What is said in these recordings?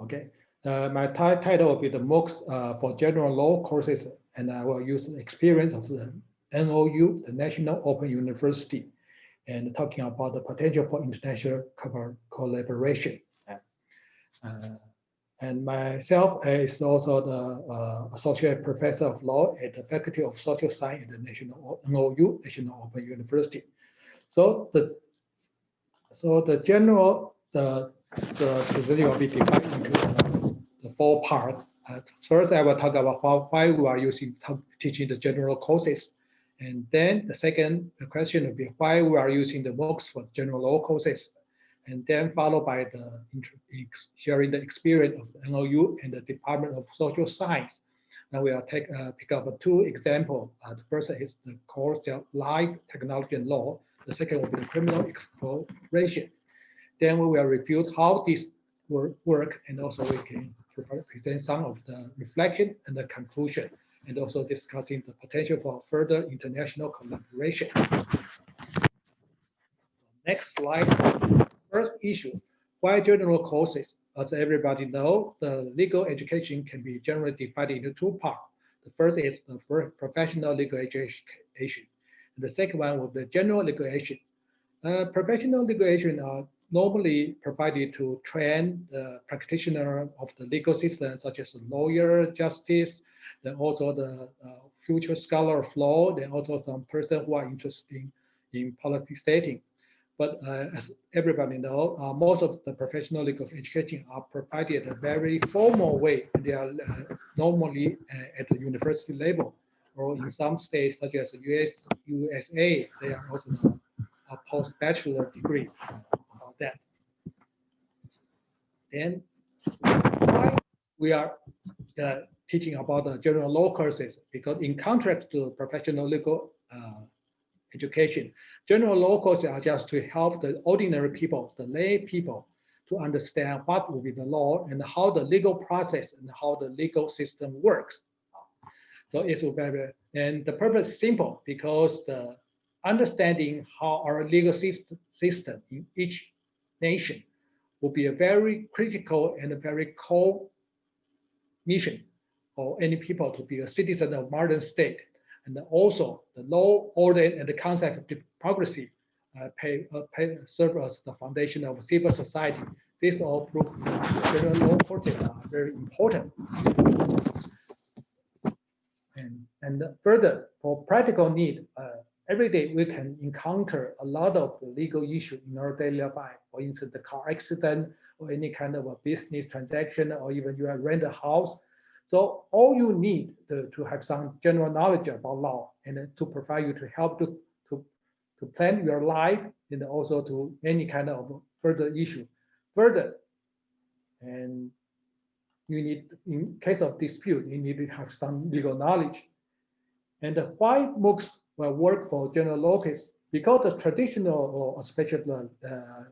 Okay, uh, my title will be the MOOCs uh, for general law courses, and I will use the experience of the NOU, the National Open University, and talking about the potential for international collaboration. Uh, and myself is also the uh, associate professor of law at the Faculty of Social Science at the National NOU, National Open University. So the so the general the the procedure will be divided into the, four parts. Uh, first, I will talk about how, why we are using teaching the general courses. And then the second the question will be why we are using the MOOCs for general law courses and then followed by the sharing the experience of the NOU and the Department of Social Science. Now we will take uh, pick up two examples. Uh, the first is the course of Life, Technology and Law. The second will be the criminal exploration. Then we will review how this work, and also we can present some of the reflection and the conclusion and also discussing the potential for further international collaboration. Next slide first issue, why general courses? As everybody know, the legal education can be generally divided into two parts. The first is the professional legal education. And the second one will be general legal education. Uh, professional legal education are normally provided to train the practitioner of the legal system, such as lawyer, justice, then also the uh, future scholar of law, then also some person who are interested in, policy setting. But uh, as everybody know, uh, most of the professional legal education are provided a very formal way. They are uh, normally uh, at the university level, or in some states such as the US, USA, they are also a post-bachelor degree. Why we are uh, teaching about the general law courses because in contrast to professional legal uh, education, General law courses are just to help the ordinary people, the lay people, to understand what will be the law and how the legal process and how the legal system works. So it's very, and the purpose is simple because the understanding how our legal system in each nation will be a very critical and a very core mission for any people to be a citizen of modern state and also the law, order, and the concept of democracy uh, pay, uh, pay, serve as the foundation of civil society. This all proves general law are very important. And, and further, for practical need, uh, every day we can encounter a lot of legal issues in our daily life. For instance, the car accident or any kind of a business transaction, or even you have rent a house, so all you need to, to have some general knowledge about law and to provide you to help to, to, to plan your life and also to any kind of further issue. Further, and you need, in case of dispute, you need to have some legal knowledge. And why MOOCs will work for general case? Because the traditional or especially uh,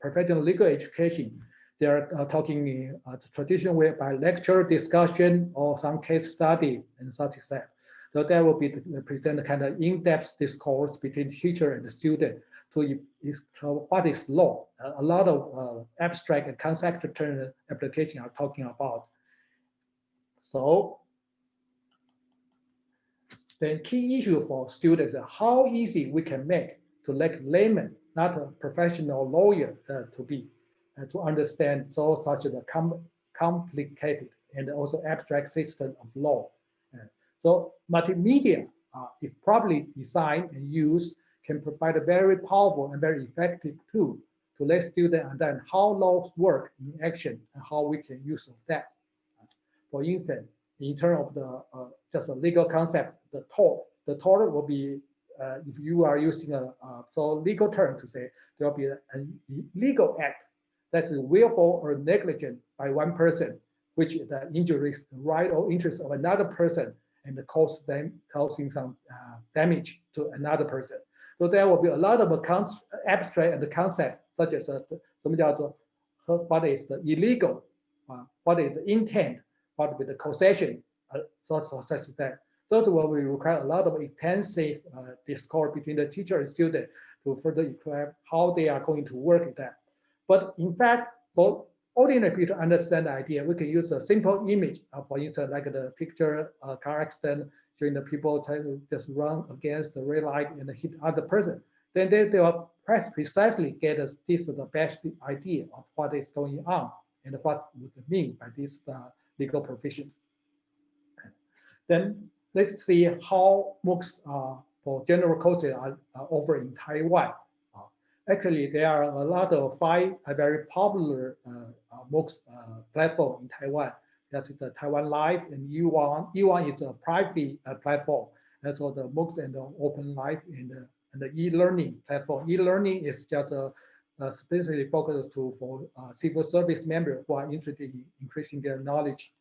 professional legal education they are uh, talking uh, the traditional way by lecture, discussion, or some case study and such as that. So that will be the, present kind of in-depth discourse between teacher and the student to what is law. Uh, a lot of uh, abstract and concept term application are talking about. So the key issue for students is how easy we can make to like layman, not a professional lawyer uh, to be uh, to understand so such a com complicated and also abstract system of law. Uh, so multimedia, uh, if properly designed and used, can provide a very powerful and very effective tool to let students understand how laws work in action and how we can use that. For instance, in terms of the uh, just a legal concept, the tort, the tort will be uh, if you are using a so legal term to say there will be a, a legal act that's willful or negligent by one person, which the injury is the right or interest of another person and cause them causing some uh, damage to another person. So there will be a lot of accounts, abstract and concept such as uh, what is the illegal, uh, what is the intent, what be the causation, uh, such, such that. Those will require a lot of intensive uh, discourse between the teacher and student to further equip how they are going to work that. But in fact, for ordinary people to understand the idea, we can use a simple image, uh, for instance, like the picture uh, car accident, showing the people trying to just run against the red light and hit other person. Then they, they will precisely get this is the best idea of what is going on and what would mean by this uh, legal provisions. Then let's see how MOOCs uh, for general courses are, are offered in Taiwan. Uh, actually, there are a lot of five very popular uh, uh MOOCs uh, platform in Taiwan. That's the Taiwan Live and U1. U1 is a private uh, platform. That's all the MOOCs and the Open Live and the, and the e-learning platform. E-learning is just a, a Uh, specifically focused to for uh, civil service members who are interested in increasing their knowledge.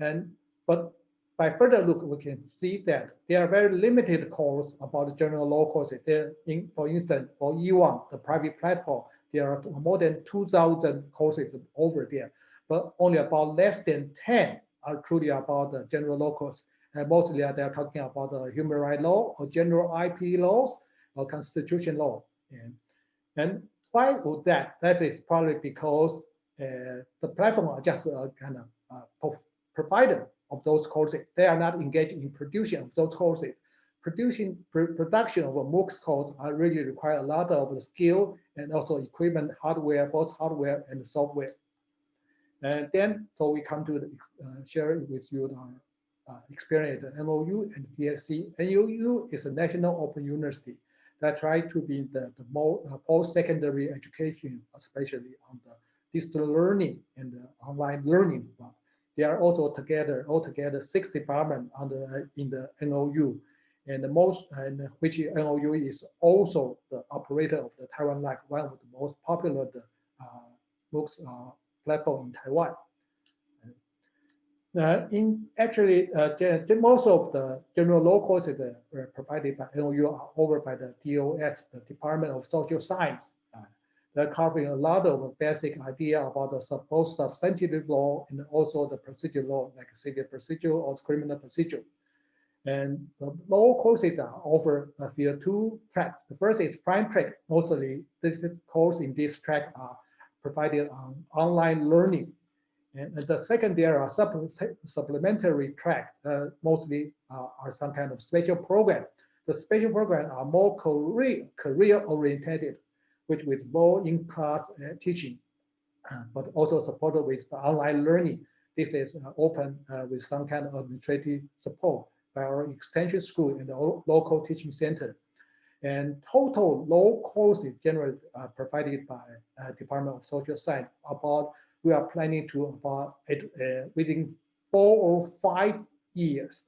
And but by further look, we can see that there are very limited courses about general law courses. There, in, for instance, for E1, the private platform, there are more than 2,000 courses over there, but only about less than 10 are truly about the general law course. And mostly they are talking about the human rights law or general IP laws or constitution law. And, and why would that? That is probably because uh, the platform are just a kind of uh, provider of those courses. They are not engaged in production of those courses. Producing pr production of a MOOCs course are really require a lot of the skill and also equipment, hardware, both hardware and software. And then, so we come to the, uh, share with you the uh, experience at NOU and PSC. NOU is a national open university that try to be the, the uh, post-secondary education, especially on the digital learning and the online learning they are also together, altogether six departments under in the NOU, and the most and which NOU is also the operator of the Taiwan Live, one of the most popular the, uh, MOOCs uh, platform in Taiwan. Uh, in actually, uh, most of the general law courses that were provided by NOU are over by the DOS, the Department of Social Science. They're covering a lot of basic idea about the supposed substantive law and also the procedure law, like civil procedure or criminal procedure. And the law courses are offered via two tracks. The first is prime track. Mostly, this course in this track are provided on online learning. And the second, there are supplementary track, uh, mostly uh, are some kind of special program. The special program are more career, career oriented which with more in-class uh, teaching, uh, but also supported with online learning. This is uh, open with some kind of administrative support by our extension school and the local teaching center. And total law courses generally uh, provided by uh, Department of Social Science about we are planning to about uh, within four or five years,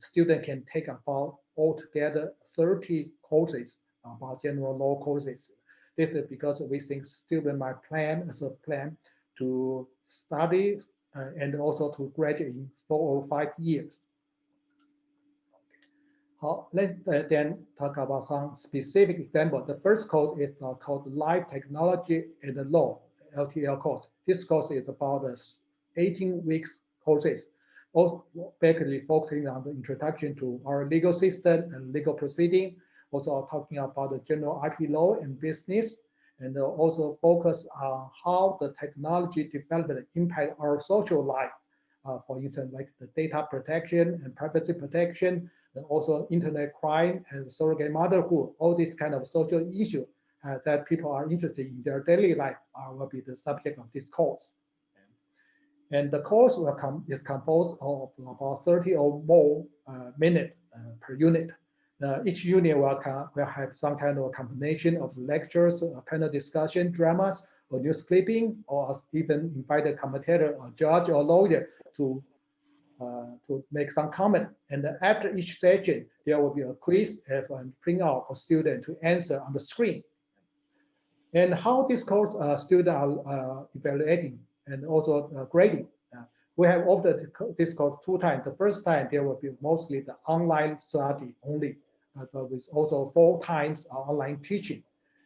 student can take about altogether 30 courses about general law courses this is because we think student might plan as a plan to study uh, and also to graduate in four or five years. How, let's uh, then talk about some specific example. The first course is uh, called Life Technology and Law, LTL course. This course is about uh, 18 weeks courses, also basically focusing on the introduction to our legal system and legal proceeding, also talking about the general IP law and business, and also focus on how the technology development impact our social life. Uh, for instance, like the data protection and privacy protection, and also internet crime and surrogate motherhood, all these kind of social issues uh, that people are interested in their daily life uh, will be the subject of this course. And the course will come is composed of about 30 or more uh, minutes uh, per unit. Uh, each unit will, will have some kind of combination of lectures, uh, panel discussion, dramas, or news clipping, or even invite a commentator, or judge, or lawyer to uh, to make some comment. And after each session, there will be a quiz and print out for students to answer on the screen. And how this course uh, students are uh, evaluating and also uh, grading. Uh, we have offered this course two times. The first time there will be mostly the online study only but with also four times online teaching.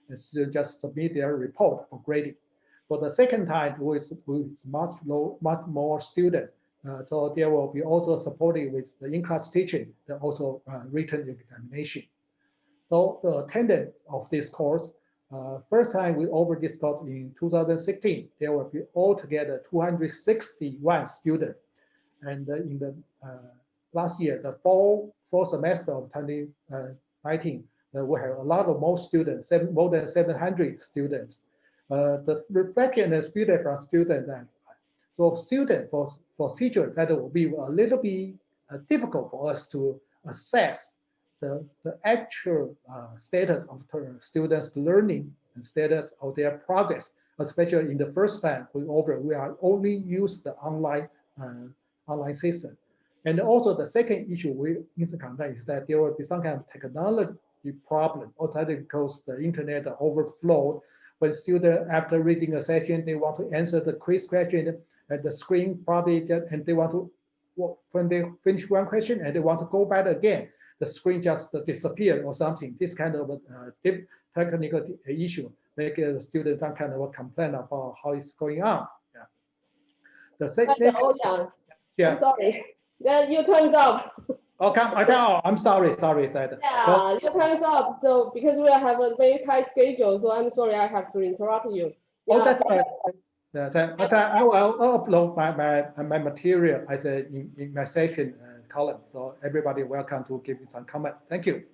And students just submit their report for grading. For the second time, with, with much low, much more student. Uh, so there will be also supported with the in-class teaching, and also uh, written examination. So the attendance of this course Uh, first time we over this in 2016, there will be altogether 261 students. And uh, in the uh, last year, the fall, fall semester of 2019, uh, we have a lot of more students, seven, more than 700 students. Uh, the reflection is feedback from students that for student, for, for teacher, that will be a little bit uh, difficult for us to assess the, the actual uh, status of students' learning and status of their progress, especially in the first time we offer, we are only use the online uh, online system. And also the second issue we consider is that there will be some kind of technology problem, or because the internet overflowed. When students, after reading a session, they want to answer the quiz question, and the screen probably, and they want to, when they finish one question and they want to go back again, the screen just disappear or something. This kind of uh, technical issue make the students some kind of a complaint about how it's going on. Yeah. The second, Oh, yeah. yeah. I'm sorry. Then your time's up. Okay, I tell, I'm sorry, sorry that. Yeah, your time's up. So because we have a very tight schedule, so I'm sorry I have to interrupt you. Oh, Yeah, that's right. Yeah, that, but I I will I'll upload my, my, my material as a, in, in my session uh, column. So everybody welcome to give me some comment. Thank you.